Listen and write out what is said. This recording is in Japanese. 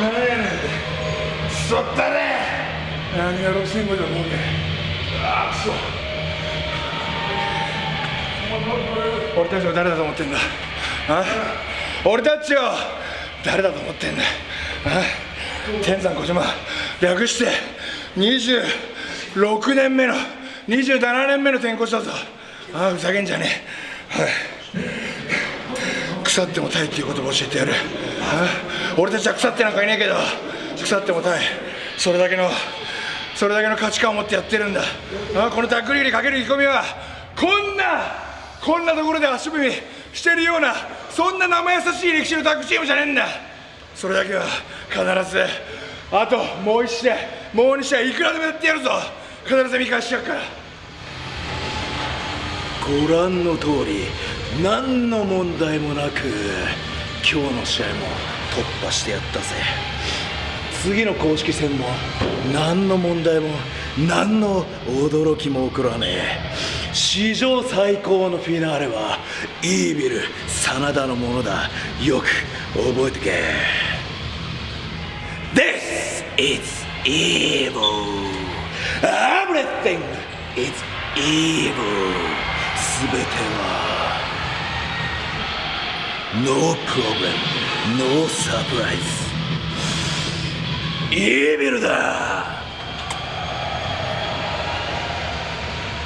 何やねんクソったれ。何が6500だもんね。ああクソ俺たちを誰だと思ってんだ。あ？俺たちを誰だと思ってんだ。あ？天山小島。略して26年目の27年目の転校したぞ。ああふざけんじゃねえ、腐ってもたいっていう言葉を教えてやる。ああ？俺たちは腐ってなんかいねえけど腐ってもたいそれだけのそれだけの価値観を持ってやってるんだ。あこのタックリにかける意気込みはこんなこんなところで足踏みしてるようなそんな生優しい歴史のタッグチームじゃねえんだ。それだけは必ずあともう1試合もう2試合いくらでもやってやるぞ。必ず見返してやるから。ご覧の通り何の問題もなく今日の試合も突破してやったぜ。次の公式戦も何の問題も何の驚きも起こらねえ。史上最高のフィナーレはイービル真田のものだ。よく覚えてけ。This is evil. Everything is evil. すべては No problem ノーサプライズイーヴルだ。